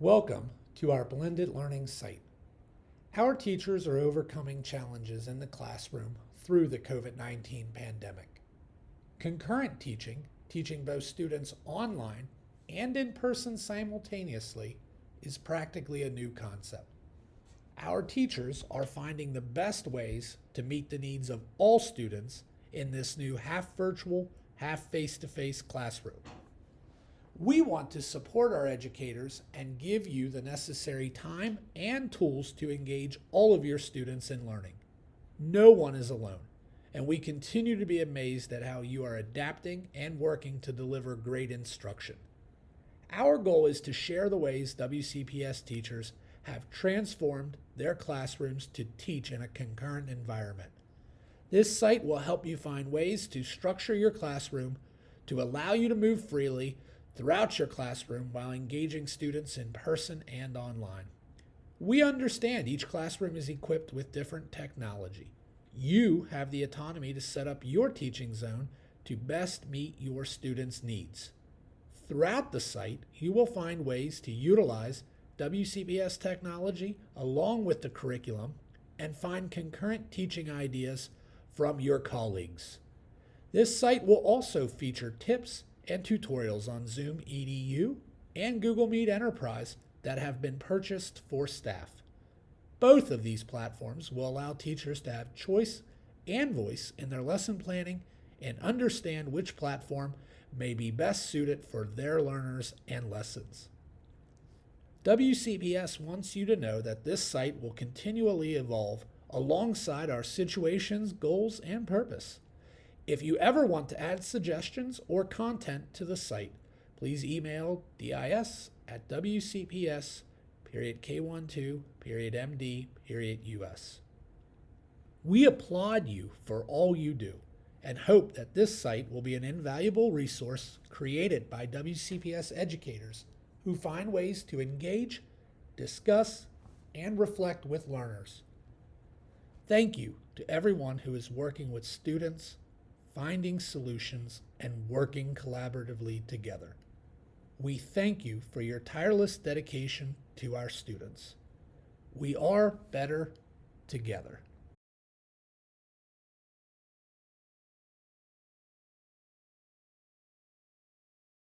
Welcome to our blended learning site. Our teachers are overcoming challenges in the classroom through the COVID-19 pandemic. Concurrent teaching, teaching both students online and in person simultaneously, is practically a new concept. Our teachers are finding the best ways to meet the needs of all students in this new half virtual, half face-to-face classroom. We want to support our educators and give you the necessary time and tools to engage all of your students in learning. No one is alone, and we continue to be amazed at how you are adapting and working to deliver great instruction. Our goal is to share the ways WCPS teachers have transformed their classrooms to teach in a concurrent environment. This site will help you find ways to structure your classroom to allow you to move freely throughout your classroom while engaging students in person and online. We understand each classroom is equipped with different technology. You have the autonomy to set up your teaching zone to best meet your students' needs. Throughout the site, you will find ways to utilize WCPS technology along with the curriculum and find concurrent teaching ideas from your colleagues. This site will also feature tips and tutorials on Zoom EDU and Google Meet Enterprise that have been purchased for staff. Both of these platforms will allow teachers to have choice and voice in their lesson planning and understand which platform may be best suited for their learners and lessons. WCPS wants you to know that this site will continually evolve alongside our situations, goals, and purpose. If you ever want to add suggestions or content to the site, please email dis at wcps period k12 period md period us. We applaud you for all you do and hope that this site will be an invaluable resource created by WCPS educators who find ways to engage, discuss, and reflect with learners. Thank you to everyone who is working with students, finding solutions, and working collaboratively together. We thank you for your tireless dedication to our students. We are better together.